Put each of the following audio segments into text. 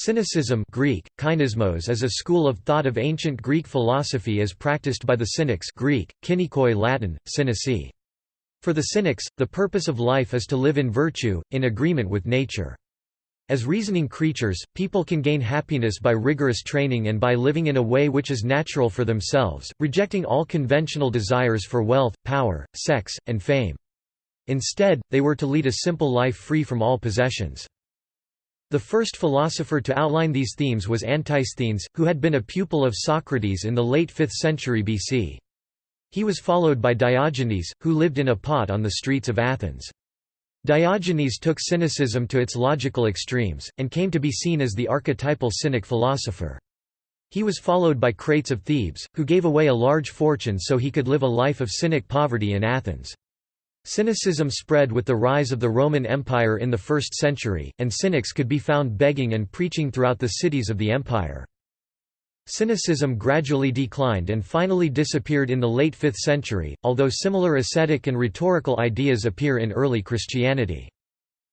Cynicism Greek, kynismos is a school of thought of ancient Greek philosophy as practiced by the Cynics Greek, kynikoi Latin, cynici. For the Cynics, the purpose of life is to live in virtue, in agreement with nature. As reasoning creatures, people can gain happiness by rigorous training and by living in a way which is natural for themselves, rejecting all conventional desires for wealth, power, sex, and fame. Instead, they were to lead a simple life free from all possessions. The first philosopher to outline these themes was Antisthenes, who had been a pupil of Socrates in the late 5th century BC. He was followed by Diogenes, who lived in a pot on the streets of Athens. Diogenes took cynicism to its logical extremes, and came to be seen as the archetypal cynic philosopher. He was followed by Crates of Thebes, who gave away a large fortune so he could live a life of cynic poverty in Athens. Cynicism spread with the rise of the Roman Empire in the 1st century, and cynics could be found begging and preaching throughout the cities of the empire. Cynicism gradually declined and finally disappeared in the late 5th century, although similar ascetic and rhetorical ideas appear in early Christianity.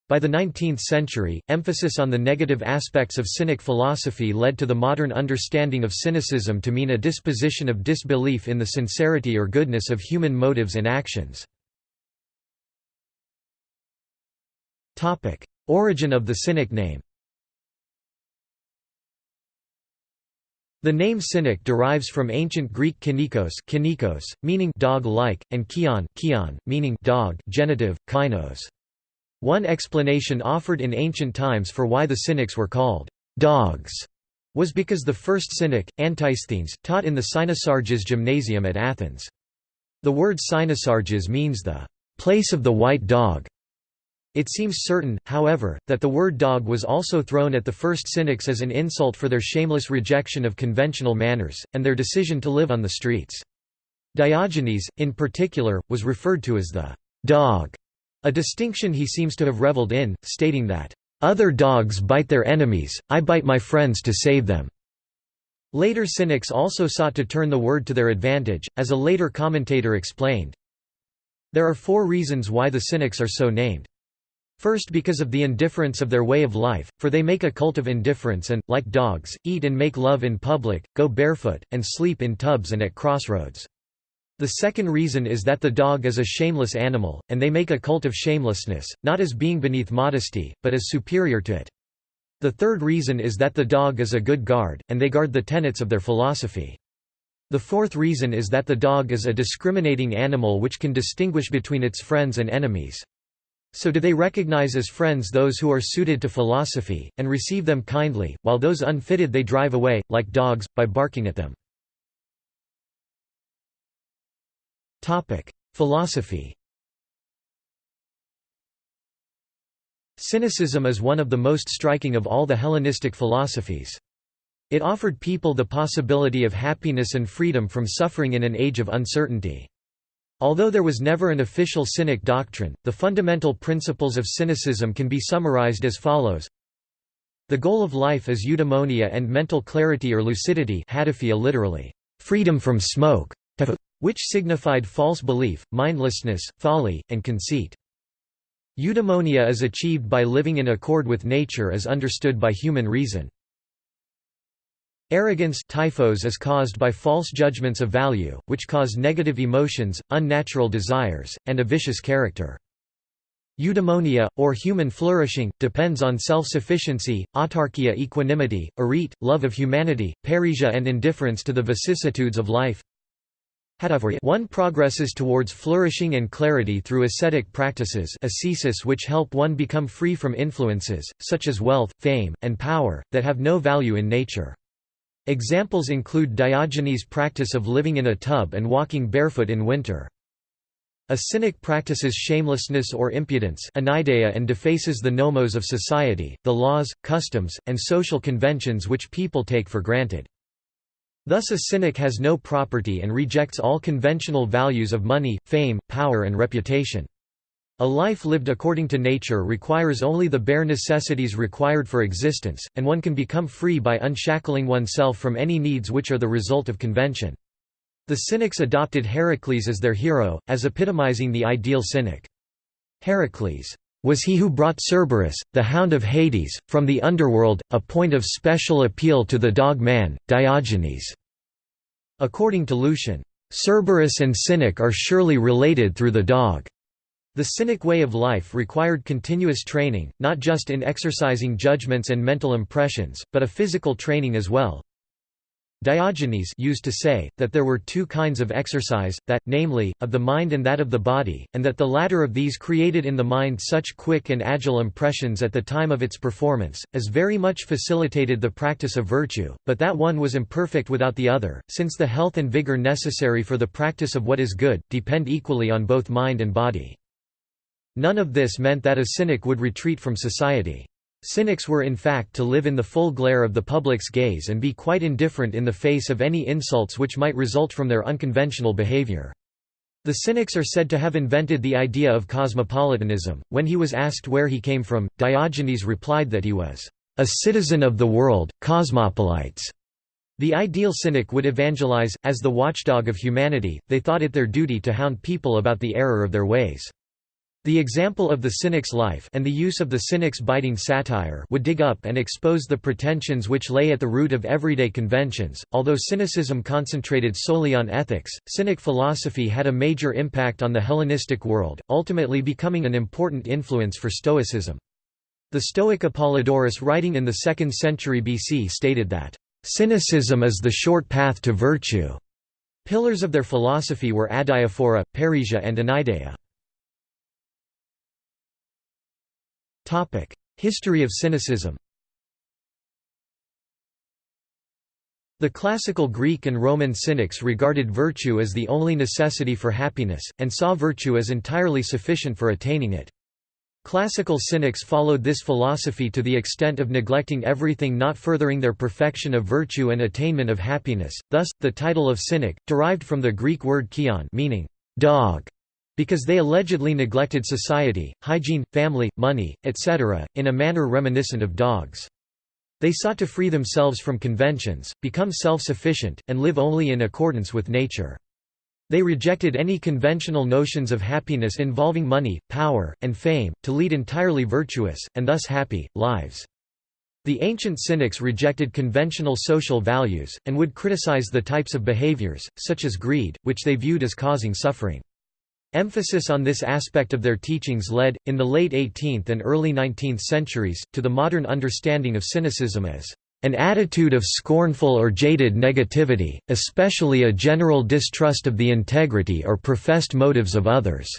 By the 19th century, emphasis on the negative aspects of cynic philosophy led to the modern understanding of cynicism to mean a disposition of disbelief in the sincerity or goodness of human motives and actions. Origin of the Cynic name The name Cynic derives from ancient Greek kynikos, kynikos meaning dog-like, and kion, kion meaning dog genitive, kynos. One explanation offered in ancient times for why the Cynics were called dogs was because the first Cynic, Antisthenes, taught in the Cynosarges Gymnasium at Athens. The word Cynosarges means the place of the white dog, it seems certain, however, that the word dog was also thrown at the first Cynics as an insult for their shameless rejection of conventional manners, and their decision to live on the streets. Diogenes, in particular, was referred to as the dog, a distinction he seems to have reveled in, stating that, "...other dogs bite their enemies, I bite my friends to save them." Later Cynics also sought to turn the word to their advantage, as a later commentator explained. There are four reasons why the Cynics are so named. First because of the indifference of their way of life, for they make a cult of indifference and, like dogs, eat and make love in public, go barefoot, and sleep in tubs and at crossroads. The second reason is that the dog is a shameless animal, and they make a cult of shamelessness, not as being beneath modesty, but as superior to it. The third reason is that the dog is a good guard, and they guard the tenets of their philosophy. The fourth reason is that the dog is a discriminating animal which can distinguish between its friends and enemies. So do they recognize as friends those who are suited to philosophy, and receive them kindly, while those unfitted they drive away, like dogs, by barking at them. Philosophy Cynicism is one of the most striking of all the Hellenistic philosophies. It offered people the possibility of happiness and freedom from suffering in an age of uncertainty. Although there was never an official Cynic doctrine, the fundamental principles of Cynicism can be summarized as follows. The goal of life is eudaimonia and mental clarity or lucidity literally, freedom from smoke, which signified false belief, mindlessness, folly, and conceit. Eudaimonia is achieved by living in accord with nature as understood by human reason. Arrogance typhos is caused by false judgments of value, which cause negative emotions, unnatural desires, and a vicious character. Eudaimonia, or human flourishing, depends on self-sufficiency, autarkia equanimity, arete, love of humanity, parrhesia and indifference to the vicissitudes of life. One progresses towards flourishing and clarity through ascetic practices ascesis which help one become free from influences, such as wealth, fame, and power, that have no value in nature. Examples include Diogenes' practice of living in a tub and walking barefoot in winter. A cynic practices shamelessness or impudence and defaces the nomos of society, the laws, customs, and social conventions which people take for granted. Thus a cynic has no property and rejects all conventional values of money, fame, power and reputation. A life lived according to nature requires only the bare necessities required for existence, and one can become free by unshackling oneself from any needs which are the result of convention. The Cynics adopted Heracles as their hero, as epitomizing the ideal cynic. Heracles' was he who brought Cerberus, the hound of Hades, from the underworld, a point of special appeal to the dog man, Diogenes." According to Lucian, "...Cerberus and Cynic are surely related through the dog." The Cynic way of life required continuous training, not just in exercising judgments and mental impressions, but a physical training as well. Diogenes used to say, that there were two kinds of exercise, that, namely, of the mind and that of the body, and that the latter of these created in the mind such quick and agile impressions at the time of its performance, as very much facilitated the practice of virtue, but that one was imperfect without the other, since the health and vigor necessary for the practice of what is good, depend equally on both mind and body. None of this meant that a cynic would retreat from society. Cynics were in fact to live in the full glare of the public's gaze and be quite indifferent in the face of any insults which might result from their unconventional behavior. The Cynics are said to have invented the idea of cosmopolitanism. When he was asked where he came from, Diogenes replied that he was a citizen of the world, cosmopolites. The ideal cynic would evangelize, as the watchdog of humanity, they thought it their duty to hound people about the error of their ways. The example of the cynic's life and the use of the cynic's biting satire would dig up and expose the pretensions which lay at the root of everyday conventions. Although cynicism concentrated solely on ethics, cynic philosophy had a major impact on the Hellenistic world, ultimately becoming an important influence for Stoicism. The Stoic Apollodorus writing in the 2nd century BC stated that, "...cynicism is the short path to virtue." Pillars of their philosophy were adiaphora, parrhesia and anaideia. History of Cynicism The classical Greek and Roman cynics regarded virtue as the only necessity for happiness, and saw virtue as entirely sufficient for attaining it. Classical cynics followed this philosophy to the extent of neglecting everything not furthering their perfection of virtue and attainment of happiness, thus, the title of cynic, derived from the Greek word kion meaning dog, because they allegedly neglected society, hygiene, family, money, etc., in a manner reminiscent of dogs. They sought to free themselves from conventions, become self-sufficient, and live only in accordance with nature. They rejected any conventional notions of happiness involving money, power, and fame, to lead entirely virtuous, and thus happy, lives. The ancient cynics rejected conventional social values, and would criticize the types of behaviors, such as greed, which they viewed as causing suffering. Emphasis on this aspect of their teachings led, in the late 18th and early 19th centuries, to the modern understanding of cynicism as an attitude of scornful or jaded negativity, especially a general distrust of the integrity or professed motives of others."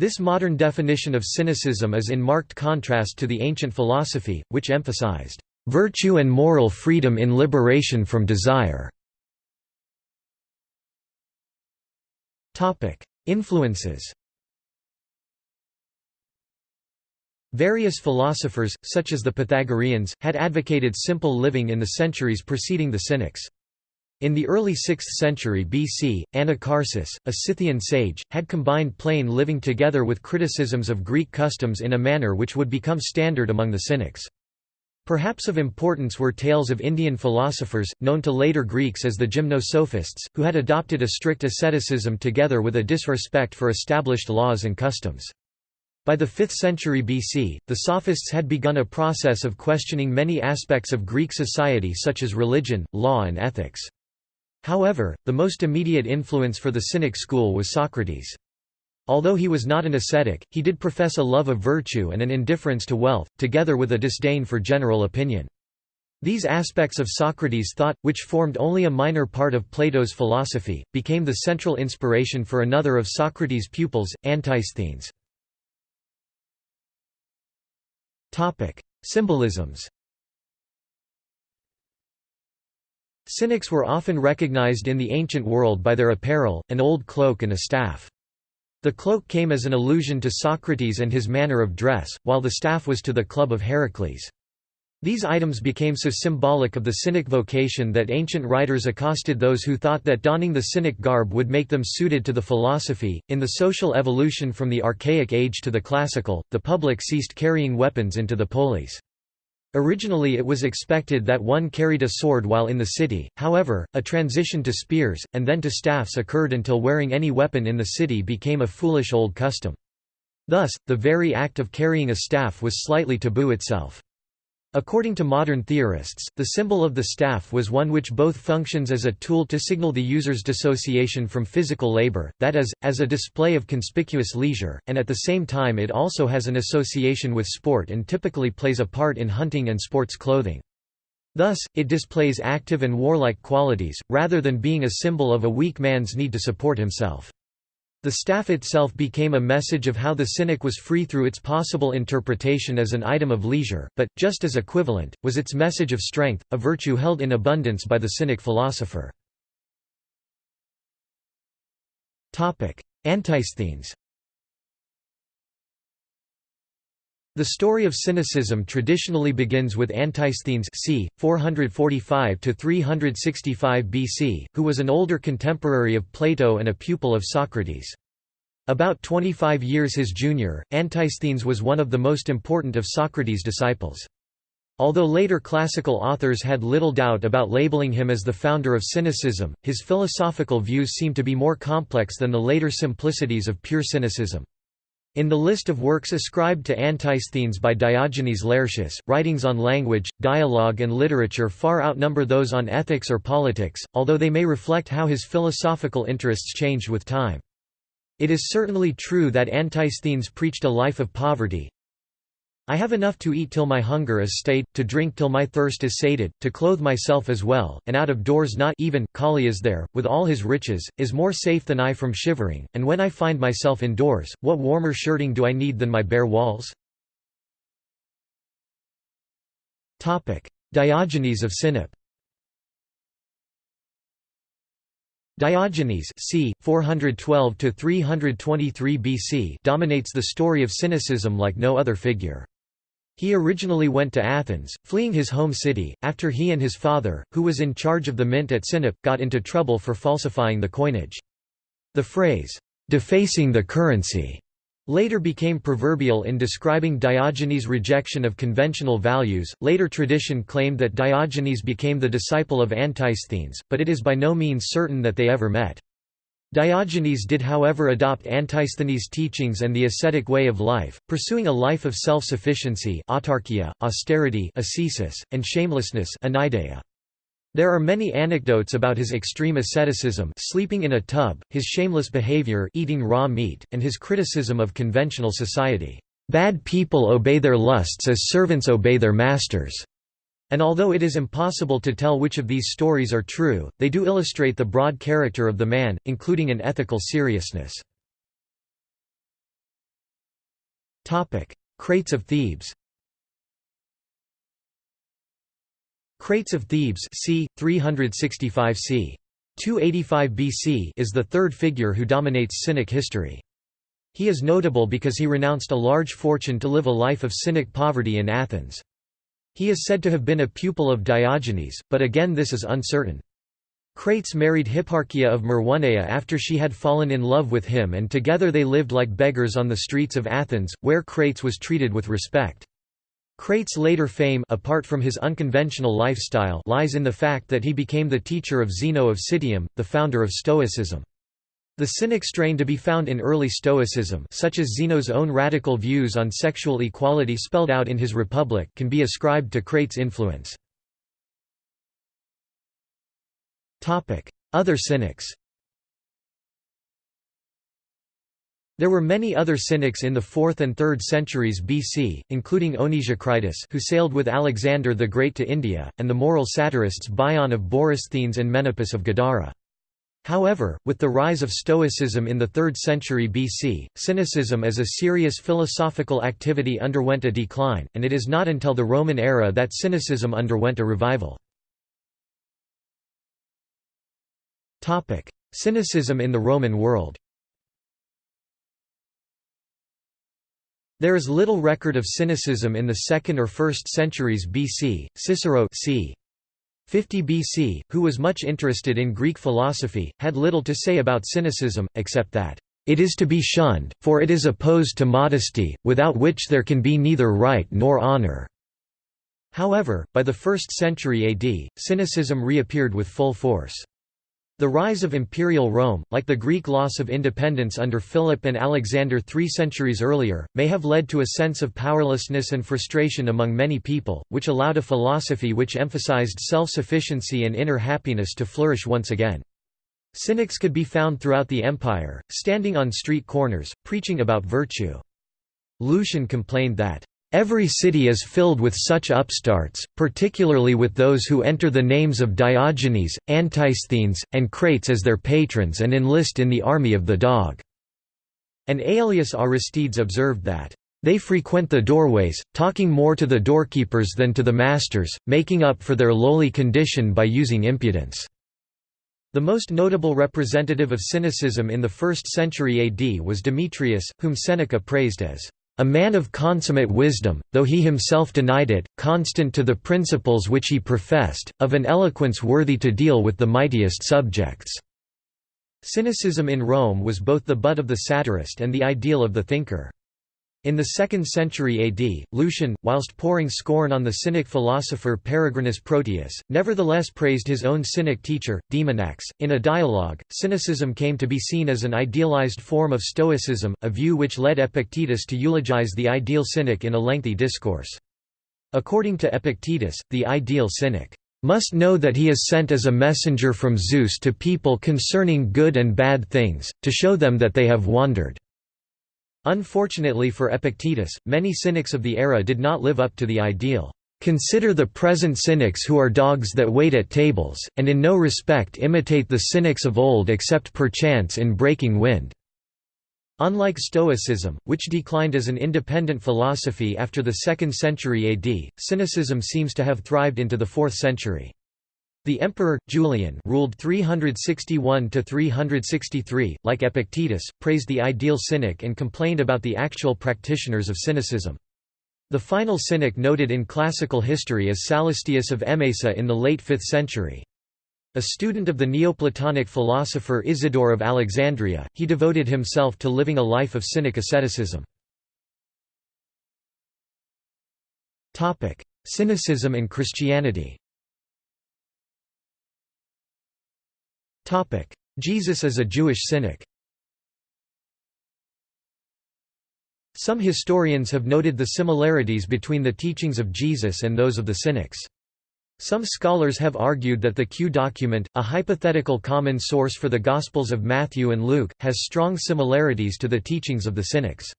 This modern definition of cynicism is in marked contrast to the ancient philosophy, which emphasized, "...virtue and moral freedom in liberation from desire." Influences Various philosophers, such as the Pythagoreans, had advocated simple living in the centuries preceding the Cynics. In the early 6th century BC, Anacharsis, a Scythian sage, had combined plain living together with criticisms of Greek customs in a manner which would become standard among the Cynics. Perhaps of importance were tales of Indian philosophers, known to later Greeks as the gymnosophists, who had adopted a strict asceticism together with a disrespect for established laws and customs. By the 5th century BC, the Sophists had begun a process of questioning many aspects of Greek society such as religion, law and ethics. However, the most immediate influence for the Cynic school was Socrates. Although he was not an ascetic, he did profess a love of virtue and an indifference to wealth, together with a disdain for general opinion. These aspects of Socrates' thought, which formed only a minor part of Plato's philosophy, became the central inspiration for another of Socrates' pupils, Antisthenes. Symbolisms Cynics were often recognized in the ancient world by their apparel, an old cloak and a staff. The cloak came as an allusion to Socrates and his manner of dress, while the staff was to the club of Heracles. These items became so symbolic of the Cynic vocation that ancient writers accosted those who thought that donning the Cynic garb would make them suited to the philosophy. In the social evolution from the Archaic Age to the Classical, the public ceased carrying weapons into the polis. Originally it was expected that one carried a sword while in the city, however, a transition to spears, and then to staffs occurred until wearing any weapon in the city became a foolish old custom. Thus, the very act of carrying a staff was slightly taboo itself. According to modern theorists, the symbol of the staff was one which both functions as a tool to signal the user's dissociation from physical labor, that is, as a display of conspicuous leisure, and at the same time it also has an association with sport and typically plays a part in hunting and sports clothing. Thus, it displays active and warlike qualities, rather than being a symbol of a weak man's need to support himself. The staff itself became a message of how the cynic was free through its possible interpretation as an item of leisure, but, just as equivalent, was its message of strength, a virtue held in abundance by the cynic philosopher. Antisthenes The story of cynicism traditionally begins with Antisthenes c. 445–365 BC, who was an older contemporary of Plato and a pupil of Socrates. About 25 years his junior, Antisthenes was one of the most important of Socrates' disciples. Although later classical authors had little doubt about labeling him as the founder of cynicism, his philosophical views seem to be more complex than the later simplicities of pure cynicism. In the list of works ascribed to Antisthenes by Diogenes Laertius, writings on language, dialogue and literature far outnumber those on ethics or politics, although they may reflect how his philosophical interests changed with time. It is certainly true that Antisthenes preached a life of poverty. I have enough to eat till my hunger is stayed, to drink till my thirst is sated, to clothe myself as well, and out of doors not even, Callias there, with all his riches, is more safe than I from shivering, and when I find myself indoors, what warmer shirting do I need than my bare walls? Diogenes of Sinope Diogenes c. 412–323 BC dominates the story of cynicism like no other figure. He originally went to Athens, fleeing his home city, after he and his father, who was in charge of the mint at Sinope, got into trouble for falsifying the coinage. The phrase, "'defacing the currency' later became proverbial in describing Diogenes' rejection of conventional values. Later tradition claimed that Diogenes became the disciple of Antisthenes, but it is by no means certain that they ever met. Diogenes did however adopt Antisthenes' teachings and the ascetic way of life, pursuing a life of self-sufficiency austerity ascesis, and shamelessness. There are many anecdotes about his extreme asceticism sleeping in a tub, his shameless behavior eating raw meat, and his criticism of conventional society. Bad people obey their lusts as servants obey their masters. And although it is impossible to tell which of these stories are true, they do illustrate the broad character of the man, including an ethical seriousness. Crates of Thebes Crates of Thebes c. 365 c. 285 BC is the third figure who dominates Cynic history. He is notable because he renounced a large fortune to live a life of Cynic poverty in Athens. He is said to have been a pupil of Diogenes, but again this is uncertain. Crates married Hipparchia of Maroneia after she had fallen in love with him and together they lived like beggars on the streets of Athens, where Crates was treated with respect. Crates' later fame apart from his unconventional lifestyle lies in the fact that he became the teacher of Zeno of Citium, the founder of Stoicism. The cynic strain to be found in early Stoicism such as Zeno's own radical views on sexual equality spelled out in his Republic can be ascribed to Crates' influence. Other cynics There were many other Cynics in the 4th and 3rd centuries BC, including Onesicritus who sailed with Alexander the Great to India, and the moral satirists Bion of Borysthenes and Menippus of Gadara. However, with the rise of Stoicism in the 3rd century BC, cynicism as a serious philosophical activity underwent a decline, and it is not until the Roman era that cynicism underwent a revival. Topic: Cynicism in the Roman world There is little record of cynicism in the 2nd or 1st centuries BC. Cicero c. 50 BC, who was much interested in Greek philosophy, had little to say about cynicism, except that, "...it is to be shunned, for it is opposed to modesty, without which there can be neither right nor honor." However, by the 1st century AD, cynicism reappeared with full force. The rise of imperial Rome, like the Greek loss of independence under Philip and Alexander three centuries earlier, may have led to a sense of powerlessness and frustration among many people, which allowed a philosophy which emphasized self-sufficiency and inner happiness to flourish once again. Cynics could be found throughout the empire, standing on street corners, preaching about virtue. Lucian complained that Every city is filled with such upstarts, particularly with those who enter the names of Diogenes, Antisthenes, and Crates as their patrons and enlist in the army of the dog." And Aelius Aristides observed that, "...they frequent the doorways, talking more to the doorkeepers than to the masters, making up for their lowly condition by using impudence." The most notable representative of cynicism in the 1st century AD was Demetrius, whom Seneca praised as a man of consummate wisdom, though he himself denied it, constant to the principles which he professed, of an eloquence worthy to deal with the mightiest subjects." Cynicism in Rome was both the butt of the satirist and the ideal of the thinker. In the 2nd century AD, Lucian, whilst pouring scorn on the Cynic philosopher Peregrinus Proteus, nevertheless praised his own Cynic teacher, Demonax. In a dialogue, Cynicism came to be seen as an idealized form of Stoicism, a view which led Epictetus to eulogize the ideal Cynic in a lengthy discourse. According to Epictetus, the ideal Cynic must know that he is sent as a messenger from Zeus to people concerning good and bad things, to show them that they have wandered. Unfortunately for Epictetus, many cynics of the era did not live up to the ideal. Consider the present cynics who are dogs that wait at tables, and in no respect imitate the cynics of old except perchance in breaking wind." Unlike Stoicism, which declined as an independent philosophy after the 2nd century AD, Cynicism seems to have thrived into the 4th century. The emperor, Julian ruled 361–363, like Epictetus, praised the ideal cynic and complained about the actual practitioners of cynicism. The final cynic noted in classical history is Sallustius of Emesa in the late 5th century. A student of the Neoplatonic philosopher Isidore of Alexandria, he devoted himself to living a life of cynic asceticism. Cynicism and Christianity Jesus as a Jewish cynic Some historians have noted the similarities between the teachings of Jesus and those of the Cynics. Some scholars have argued that the Q document, a hypothetical common source for the Gospels of Matthew and Luke, has strong similarities to the teachings of the Cynics.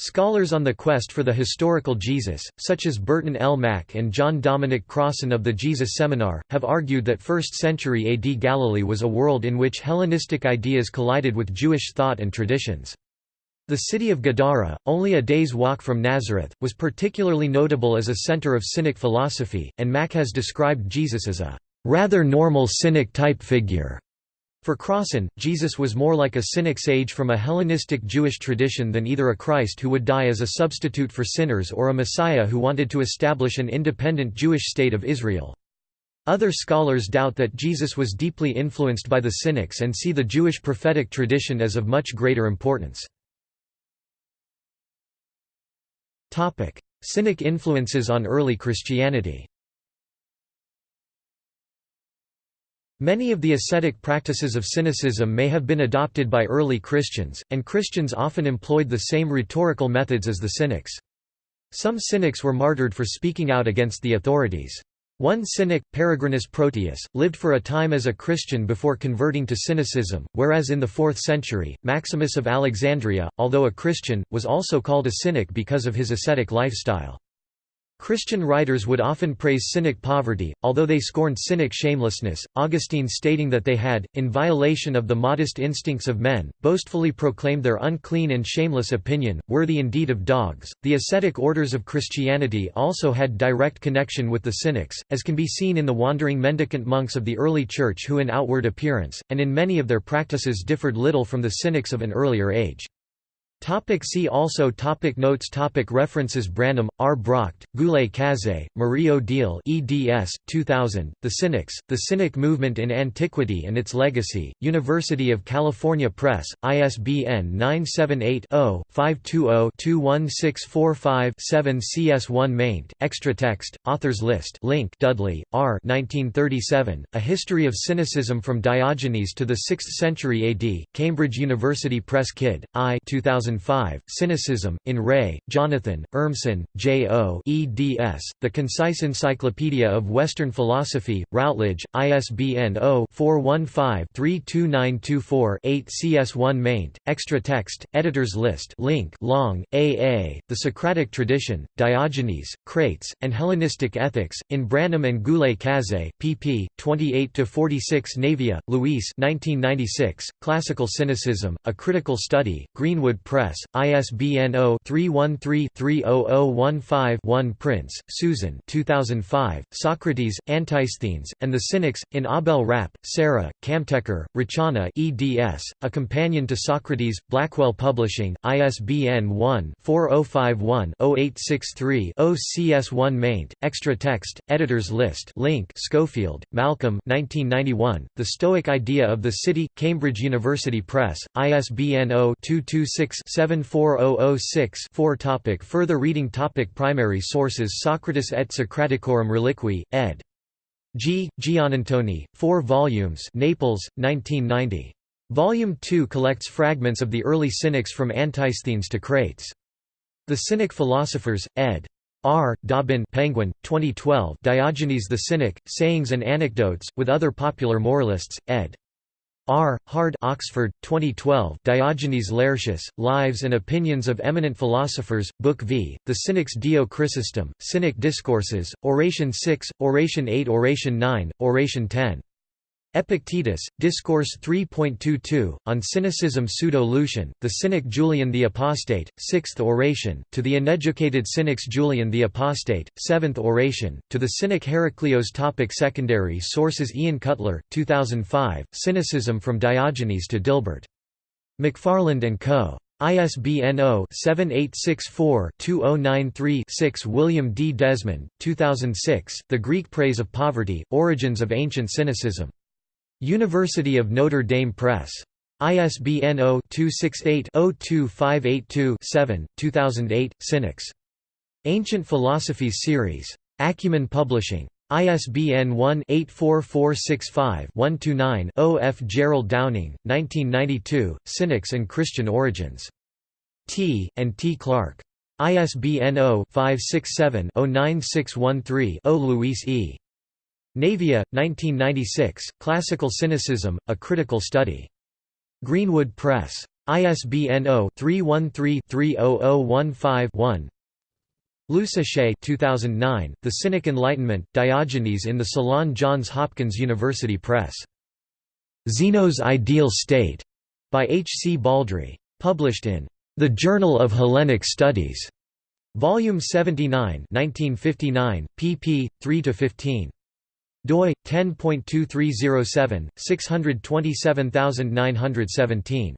Scholars on the quest for the historical Jesus, such as Burton L. Mack and John Dominic Crossan of the Jesus Seminar, have argued that 1st century AD Galilee was a world in which Hellenistic ideas collided with Jewish thought and traditions. The city of Gadara, only a day's walk from Nazareth, was particularly notable as a center of Cynic philosophy, and Mack has described Jesus as a rather normal Cynic-type figure. For Crossan, Jesus was more like a cynic sage from a Hellenistic Jewish tradition than either a Christ who would die as a substitute for sinners or a Messiah who wanted to establish an independent Jewish state of Israel. Other scholars doubt that Jesus was deeply influenced by the Cynics and see the Jewish prophetic tradition as of much greater importance. Cynic influences on early Christianity Many of the ascetic practices of cynicism may have been adopted by early Christians, and Christians often employed the same rhetorical methods as the Cynics. Some Cynics were martyred for speaking out against the authorities. One Cynic, Peregrinus Proteus, lived for a time as a Christian before converting to Cynicism, whereas in the 4th century, Maximus of Alexandria, although a Christian, was also called a Cynic because of his ascetic lifestyle. Christian writers would often praise cynic poverty, although they scorned cynic shamelessness, Augustine stating that they had, in violation of the modest instincts of men, boastfully proclaimed their unclean and shameless opinion, worthy indeed of dogs. The ascetic orders of Christianity also had direct connection with the cynics, as can be seen in the wandering mendicant monks of the early Church who in outward appearance, and in many of their practices differed little from the cynics of an earlier age. Topic see also topic Notes topic References Branham, R. Bracht, Goulet Cazé, Marie Odile eds. 2000, The Cynics, The Cynic Movement in Antiquity and Its Legacy, University of California Press, ISBN 978-0-520-21645-7 CS1 maint, extra text, authors list link Dudley, R. 1937, A History of Cynicism from Diogenes to the 6th Century AD, Cambridge University Press Kidd, I 2000 2005, Cynicism, in Rée, Jonathan, Urmson, J. O. eds. The Concise Encyclopedia of Western Philosophy, Routledge, ISBN 0-415-32924-8 CS1 maint, extra text, editors list link Long, A. A., The Socratic Tradition, Diogenes, Crates, and Hellenistic Ethics, in Branham and Goulet Cazé, pp. 28–46 Navia, Luis 1996, Classical Cynicism, A Critical Study, Greenwood Press Press, ISBN 0-313-30015-1 Prince, Susan 2005, Socrates, Antisthenes, and the Cynics, in Ahbel Rappe, Sarah, Kamtekar, Rachana eds, A Companion to Socrates, Blackwell Publishing, ISBN 1-4051-0863-0 CS1 maint, extra text, editors list link Schofield, Malcolm 1991, The Stoic Idea of the City, Cambridge University Press, ISBN 0 226 74006-4 topic Further reading topic Primary sources Socrates et Socraticorum Reliquiae, ed. G. Giannantoni, 4 volumes Naples, 1990. Volume 2 collects fragments of the early Cynics from Antisthenes to Crates. The Cynic Philosophers, ed. R. Dobbin Penguin, 2012 Diogenes the Cynic, Sayings and Anecdotes, with other popular moralists, ed. R. Hard Oxford, 2012 Diogenes Laertius, Lives and Opinions of Eminent Philosophers, Book v. The Cynics Dio Chrysostom, Cynic Discourses, Oration 6, Oration 8 Oration 9, Oration 10. Epictetus, Discourse 3.22, on Cynicism Pseudo-Lucian, the Cynic Julian the Apostate, 6th Oration, to the uneducated Cynics Julian the Apostate, 7th Oration, to the Cynic Heraclios topic Secondary sources Ian Cutler, 2005, Cynicism from Diogenes to Dilbert. McFarland & Co. ISBN 0-7864-2093-6 William D. Desmond, 2006, The Greek Praise of Poverty, Origins of Ancient Cynicism. University of Notre Dame Press. ISBN 0-268-02582-7, 2008, Cynics. Ancient Philosophies Series. Acumen Publishing. ISBN 1-84465-129-0 F. Gerald Downing, 1992, Cynics and Christian Origins. T. and T. Clark. ISBN 0-567-09613-0 Luis E. Navia, 1996, Classical Cynicism, A Critical Study. Greenwood Press. ISBN 0-313-30015-1 Luce 2009, The Cynic Enlightenment, Diogenes in the Salon Johns Hopkins University Press. Zeno's Ideal State, by H. C. Baldry. Published in The Journal of Hellenic Studies. Volume 79 1959, pp. 3–15 doi 10.2307 627917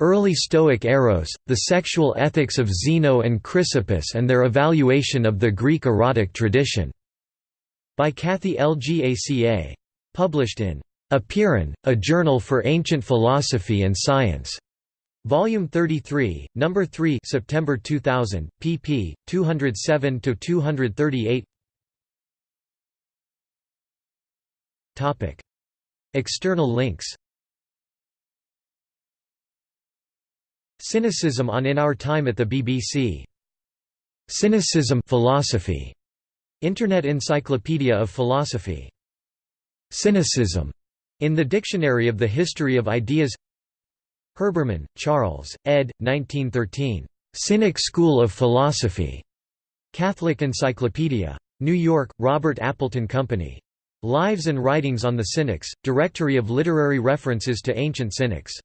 Early Stoic Eros, The Sexual Ethics of Zeno and Chrysippus and Their Evaluation of the Greek Erotic Tradition, by Kathy L. Gaca. Published in Apeiron, a Journal for Ancient Philosophy and Science. Volume 33, Number 3 September 2000, pp. 207–238 External links Cynicism on In Our Time at the BBC. Cynicism philosophy. Internet Encyclopedia of Philosophy. Cynicism. In the Dictionary of the History of Ideas Herbermann, Charles, ed. 1913. Cynic School of Philosophy. Catholic Encyclopedia. New York, Robert Appleton Company. Lives and Writings on the Cynics, Directory of Literary References to Ancient Cynics